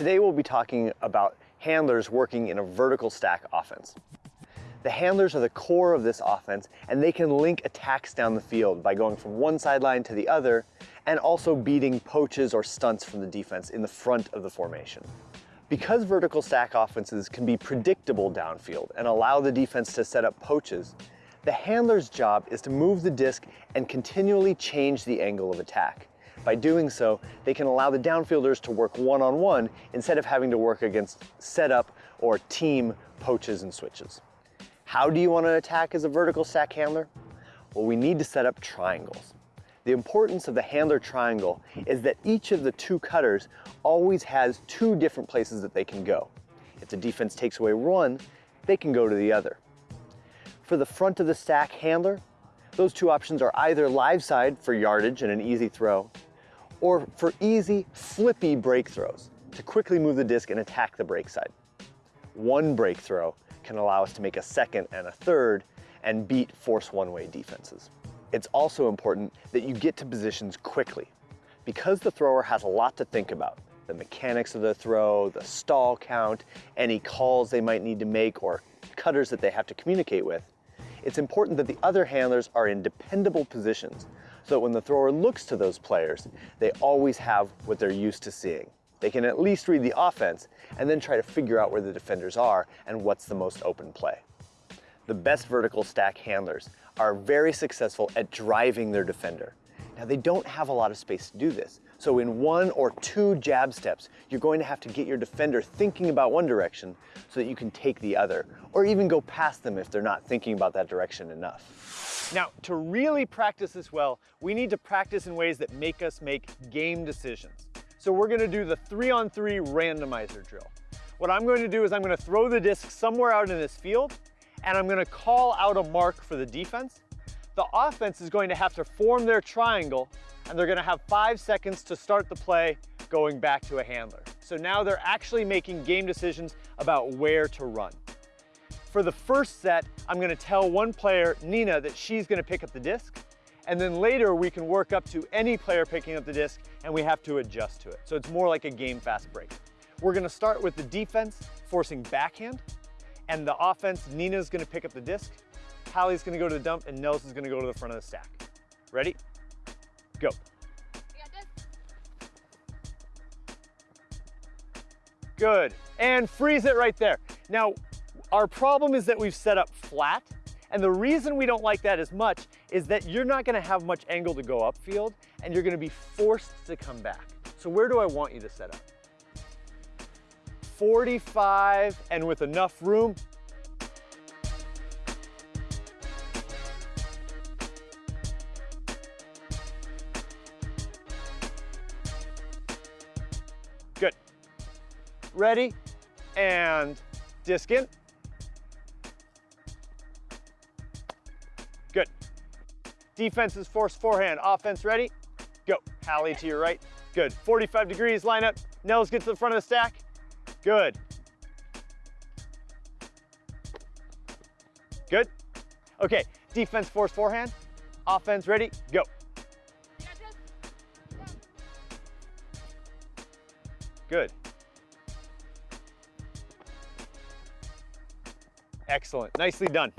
Today we'll be talking about handlers working in a vertical stack offense. The handlers are the core of this offense and they can link attacks down the field by going from one sideline to the other and also beating poaches or stunts from the defense in the front of the formation. Because vertical stack offenses can be predictable downfield and allow the defense to set up poaches, the handler's job is to move the disc and continually change the angle of attack. By doing so, they can allow the downfielders to work one-on-one -on -one instead of having to work against setup or team poaches and switches. How do you want to attack as a vertical stack handler? Well, we need to set up triangles. The importance of the handler triangle is that each of the two cutters always has two different places that they can go. If the defense takes away one, they can go to the other. For the front of the stack handler, those two options are either live side for yardage and an easy throw, or for easy, flippy break throws to quickly move the disc and attack the break side. One break throw can allow us to make a second and a third and beat force one-way defenses. It's also important that you get to positions quickly. Because the thrower has a lot to think about, the mechanics of the throw, the stall count, any calls they might need to make or cutters that they have to communicate with, it's important that the other handlers are in dependable positions so that when the thrower looks to those players, they always have what they're used to seeing. They can at least read the offense and then try to figure out where the defenders are and what's the most open play. The best vertical stack handlers are very successful at driving their defender. Now they don't have a lot of space to do this. So in one or two jab steps, you're going to have to get your defender thinking about one direction so that you can take the other, or even go past them if they're not thinking about that direction enough. Now, to really practice this well, we need to practice in ways that make us make game decisions. So we're gonna do the three on three randomizer drill. What I'm going to do is I'm gonna throw the disc somewhere out in this field, and I'm gonna call out a mark for the defense. The offense is going to have to form their triangle and they're gonna have five seconds to start the play going back to a handler. So now they're actually making game decisions about where to run. For the first set, I'm gonna tell one player, Nina, that she's gonna pick up the disc, and then later we can work up to any player picking up the disc and we have to adjust to it. So it's more like a game fast break. We're gonna start with the defense forcing backhand, and the offense, Nina's gonna pick up the disc, Hallie's gonna go to the dump, and Nelson's gonna go to the front of the stack. Ready? Go. Good. And freeze it right there. Now, our problem is that we've set up flat, and the reason we don't like that as much is that you're not gonna have much angle to go upfield, and you're gonna be forced to come back. So where do I want you to set up? 45, and with enough room, Good. ready, and disc in. Defense is force forehand, offense ready, go. Hallie to your right, good. 45 degrees, line up, Nels get to the front of the stack, good. Good. Okay, defense force forehand, offense ready, go. Good. Excellent, nicely done.